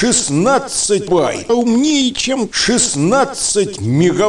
16 байт. А умнее, чем 16 мегабайт.